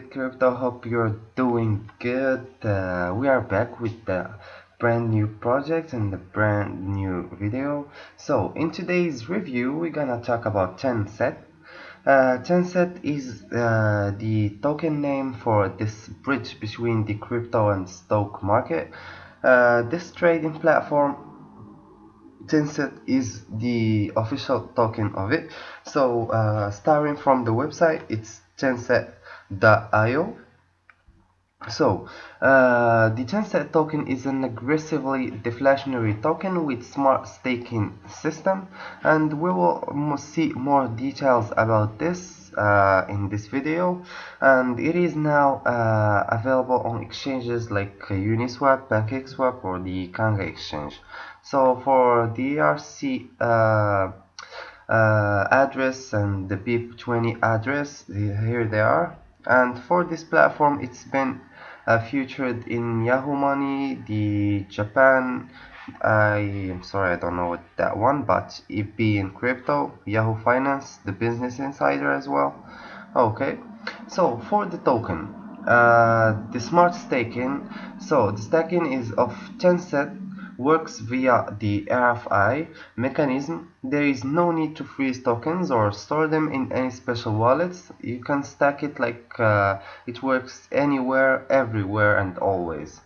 Crypto. Hope you're doing good. Uh, we are back with the brand new project and the brand new video. So in today's review, we're gonna talk about Tenset. Uh, is uh, the token name for this bridge between the crypto and stock market. Uh, this trading platform Tenset is the official token of it. So uh, starting from the website, it's Tenset.io. So uh, the Tenset token is an aggressively deflationary token with smart staking system, and we will see more details about this uh, in this video. And it is now uh, available on exchanges like Uniswap, PancakeSwap, or the Kanga exchange. So for the ERC uh, uh, address and the BEP20 address, here they are. And for this platform, it's been uh, featured in Yahoo Money, the Japan. I am sorry, I don't know what that one, but EP in crypto, Yahoo Finance, the Business Insider as well. Okay, so for the token, uh, the smart staking. So the staking is of Tenset works via the RFI mechanism. There is no need to freeze tokens or store them in any special wallets. You can stack it like uh, it works anywhere, everywhere and always.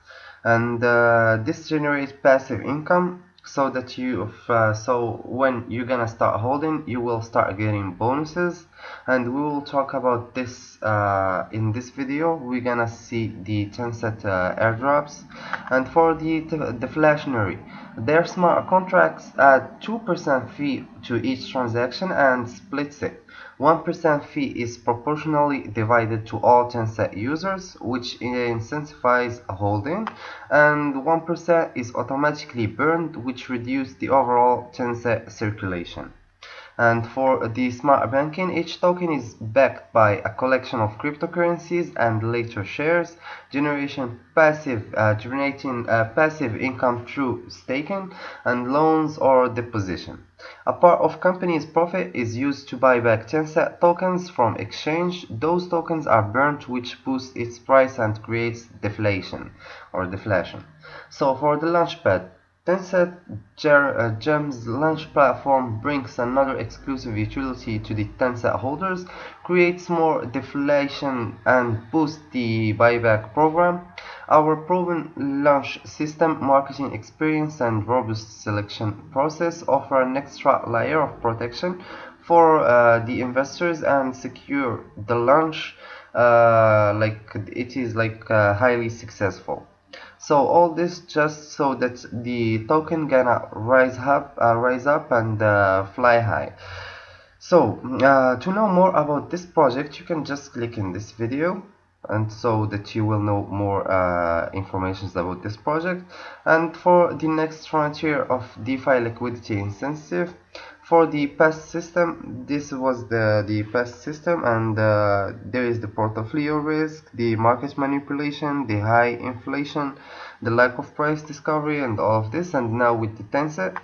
And uh, this generates passive income so that you uh, so when you're gonna start holding you will start getting bonuses. And we will talk about this uh, in this video. We're gonna see the Tenset uh, airdrops. And for the deflationary their smart contracts add 2% fee to each transaction and splits it 1% fee is proportionally divided to all Tenset users, which incentivizes holding, and 1% is automatically burned, which reduces the overall Tenset circulation. And for the smart banking, each token is backed by a collection of cryptocurrencies and later shares, generation passive, uh, generating uh, passive income through staking and loans or deposition. A part of company's profit is used to buy back Tenset tokens from exchange. Those tokens are burnt which boosts its price and creates deflation or deflation. So for the launchpad, Tenset uh, Gems launch platform brings another exclusive utility to the Tenset holders, creates more deflation and boosts the buyback program. Our proven launch system, marketing experience and robust selection process offer an extra layer of protection for uh, the investors and secure the launch uh, like it is like uh, highly successful so all this just so that the token gonna rise up uh, rise up and uh, fly high. So uh, to know more about this project you can just click in this video. And so that you will know more uh, information about this project. And for the next frontier of DeFi liquidity incentive for the past system this was the the past system and uh, there is the portfolio risk the market manipulation the high inflation the lack of price discovery and all of this. And now with the Tenset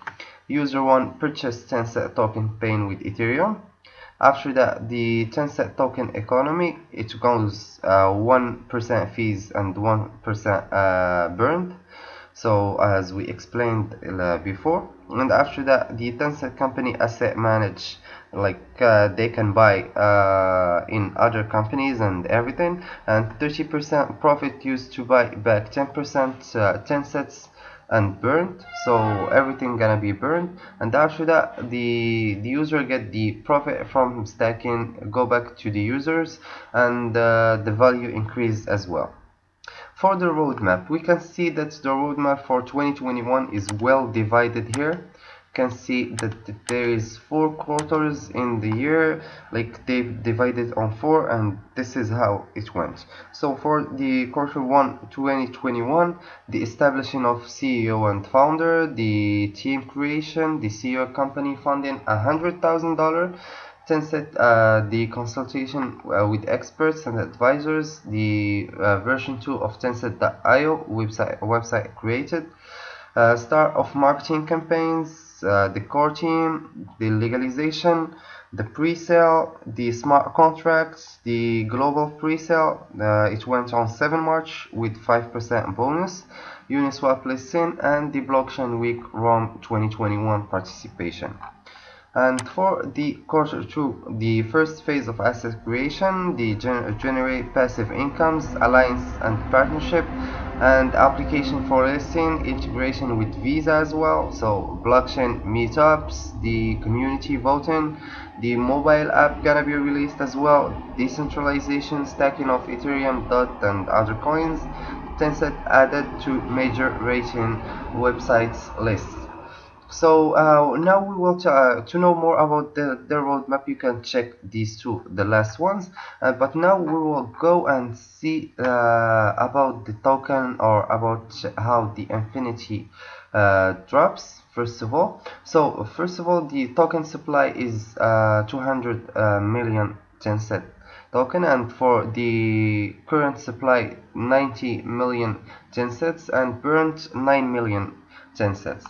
user one purchased Tenset token paying with Ethereum. After that the Tenset token economy it goes 1% uh, fees and 1% uh, burned so as we explained uh, before and after that the Tenset company asset manage like uh, they can buy uh, in other companies and everything and 30% profit used to buy back 10% uh, Tensets and burned. So everything gonna be burned. And after that the the user get the profit from stacking go back to the users and uh, the value increase as well for the roadmap, we can see that the roadmap for 2021 is well divided here. You can see that there is four quarters in the year, like they've divided on four, and this is how it went. So for the quarter one 2021, the establishing of CEO and founder, the team creation, the CEO company funding $100,000 Tenset, uh, the consultation uh, with experts and advisors, the uh, version 2 of Tenset.io website, website created, start of marketing campaigns, the core team, the legalization, the pre-sale the smart contracts the global pre-sale uh, it went on 7 March with 5% bonus Uniswap listing and the blockchain week Rome 2021 participation and for the quarter two the first phase of asset creation the gener generate passive incomes alliance and partnership and application for listing integration with visa as well. So blockchain meetups the community voting the mobile app gonna be released as well decentralization stacking of ethereum dot and other coins tenset added to major rating websites list so uh, now we will uh, to know more about the, the roadmap you can check these two the last ones. Uh, but now we will go and see uh, about the token or about how the infinity uh, drops first of all. So first of all the token supply is uh, 200 million Tenset token. And for the current supply 90 million Tensets. And burnt 9 million Tensets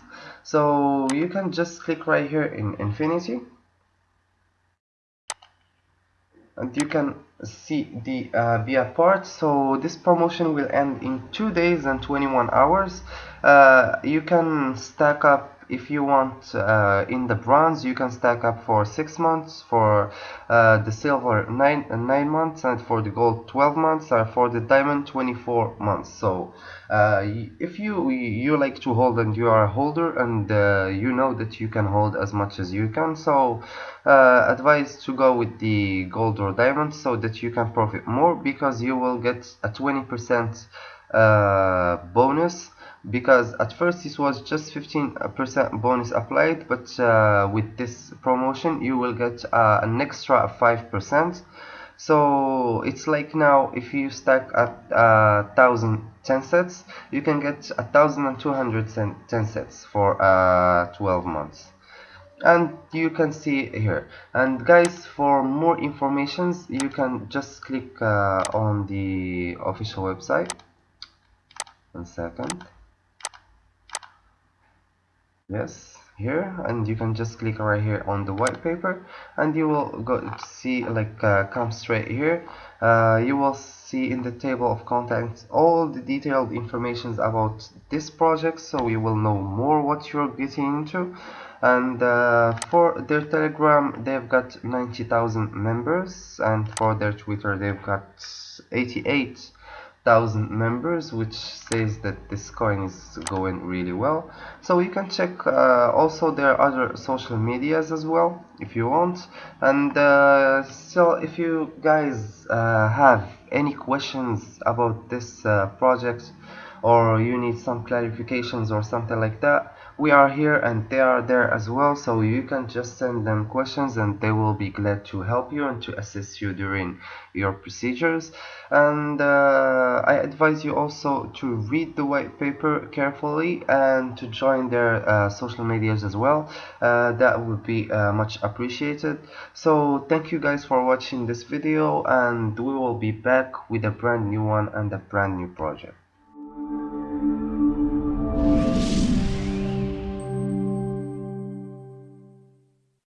so you can just click right here in infinity. And you can see the uh, via part. So this promotion will end in two days and 21 hours. Uh, you can stack up if you want uh, in the bronze you can stack up for six months for uh, the silver nine uh, nine months and for the gold 12 months and for the diamond 24 months. So uh, if you you like to hold and you are a holder and uh, you know that you can hold as much as you can so uh, advise to go with the gold or diamond so that you can profit more because you will get a 20 percent bonus because at first this was just 15% bonus applied but uh, with this promotion you will get uh, an extra 5% so it's like now if you stack at uh, thousand ten sets you can get a thousand and two hundred ten sets for uh, 12 months. And you can see here. And guys for more informations you can just click uh, on the official website. One second yes here and you can just click right here on the white paper and you will go see like uh, come straight here. Uh, you will see in the table of contents all the detailed informations about this project so you will know more what you're getting into. And uh, for their telegram they've got 90,000 members and for their twitter they've got 88 thousand members which says that this coin is going really well. So you can check uh, also their other social medias as well if you want. And uh, so if you guys uh, have any questions about this uh, project or you need some clarifications or something like that we are here and they are there as well so you can just send them questions and they will be glad to help you and to assist you during your procedures. And uh, I advise you also to read the white paper carefully and to join their uh, social medias as well. Uh, that would be uh, much appreciated. So thank you guys for watching this video and we will be back with a brand new one and a brand new project